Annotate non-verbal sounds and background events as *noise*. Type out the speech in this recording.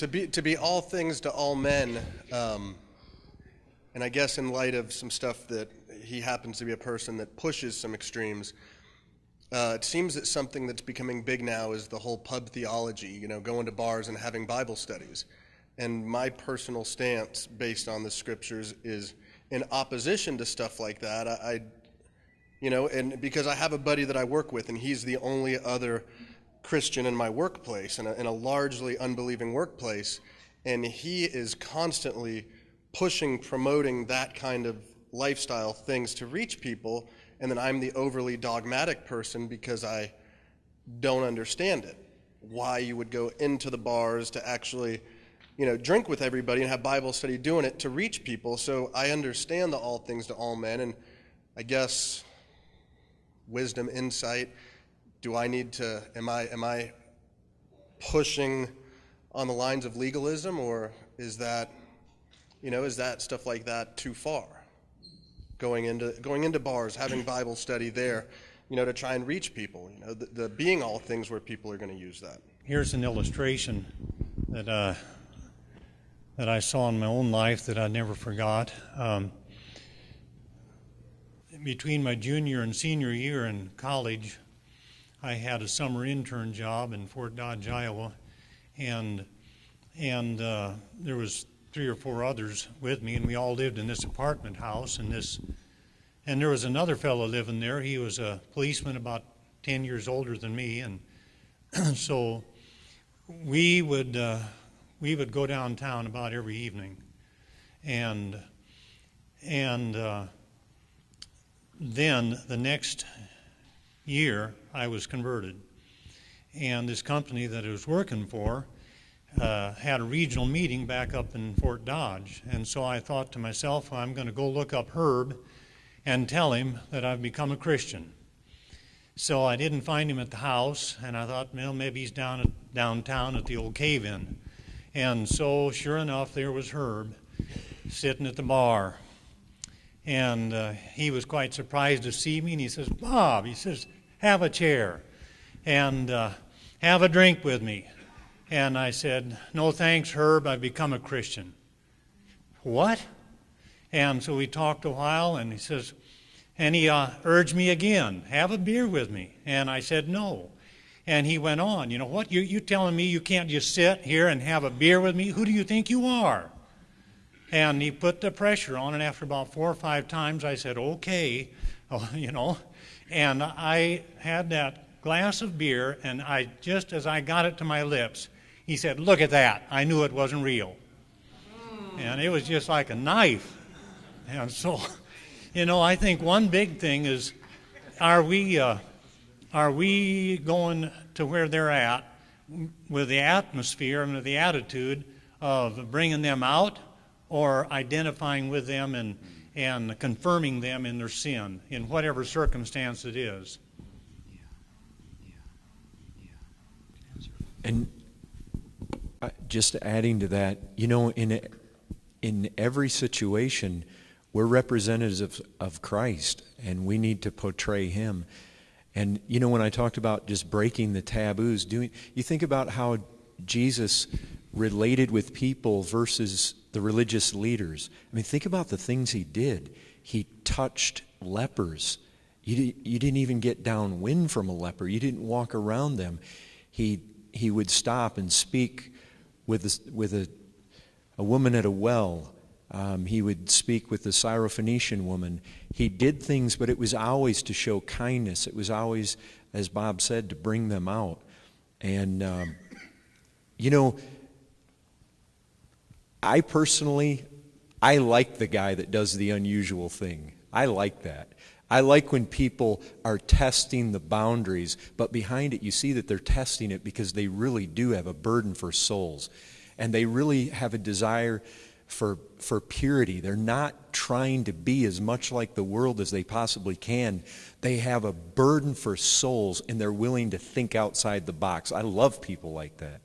to be to be all things to all men, um, and I guess in light of some stuff that he happens to be a person that pushes some extremes. Uh, it seems that something that's becoming big now is the whole pub theology, you know, going to bars and having Bible studies. And my personal stance, based on the scriptures, is in opposition to stuff like that. I, I you know, and because I have a buddy that I work with, and he's the only other Christian in my workplace, in a, in a largely unbelieving workplace, and he is constantly pushing, promoting that kind of lifestyle things to reach people and then I'm the overly dogmatic person because I don't understand it. Why you would go into the bars to actually, you know, drink with everybody and have Bible study doing it to reach people. So I understand the all things to all men, and I guess wisdom, insight. Do I need to? Am I am I pushing on the lines of legalism, or is that, you know, is that stuff like that too far? going into going into bars, having Bible study there, you know, to try and reach people. You know, the, the being all things where people are going to use that. Here's an illustration that uh, that I saw in my own life that I never forgot. Um, between my junior and senior year in college, I had a summer intern job in Fort Dodge, Iowa, and and uh, there was three or four others with me, and we all lived in this apartment house. And this, and there was another fellow living there. He was a policeman, about ten years older than me, and *clears throat* so we would uh, we would go downtown about every evening, and and uh, then the next year I was converted, and this company that I was working for uh, had a regional meeting back up in Fort Dodge. And so I thought to myself, well, I'm going to go look up Herb and tell him that I've become a Christian. So I didn't find him at the house, and I thought, well, maybe he's down at, downtown at the old cave in. And so, sure enough, there was Herb sitting at the bar. And uh, he was quite surprised to see me, and he says, Bob, he says, have a chair and uh, have a drink with me. And I said, No thanks, Herb, I've become a Christian. What? And so we talked a while, and he says, and he uh, urged me again, have a beer with me. And I said, no. And he went on, you know what? You, you telling me you can't just sit here and have a beer with me? Who do you think you are? And he put the pressure on, and after about four or five times, I said, okay, *laughs* you know. And I had that glass of beer, and I just as I got it to my lips, he said, Look at that. I knew it wasn't real. And it was just like a knife. And so, *laughs* you know, I think one big thing is are we, uh, are we going to where they're at with the atmosphere and the attitude of bringing them out or identifying with them and, and confirming them in their sin in whatever circumstance it is? And uh, just adding to that, you know, in in every situation, we're representatives of, of Christ, and we need to portray Him. And you know, when I talked about just breaking the taboos, doing, you think about how Jesus related with people versus the religious leaders. I mean, think about the things he did. He touched lepers. You, you didn't even get downwind from a leper. You didn't walk around them. He he would stop and speak with a, with a, a woman at a well. Um, he would speak with the Syrophoenician woman. He did things, but it was always to show kindness. It was always, as Bob said, to bring them out. And, um, you know, I personally, I like the guy that does the unusual thing. I like that. I like when people are testing the boundaries, but behind it, you see that they're testing it because they really do have a burden for souls. And they really have a desire for, for purity. They're not trying to be as much like the world as they possibly can. They have a burden for souls, and they're willing to think outside the box. I love people like that.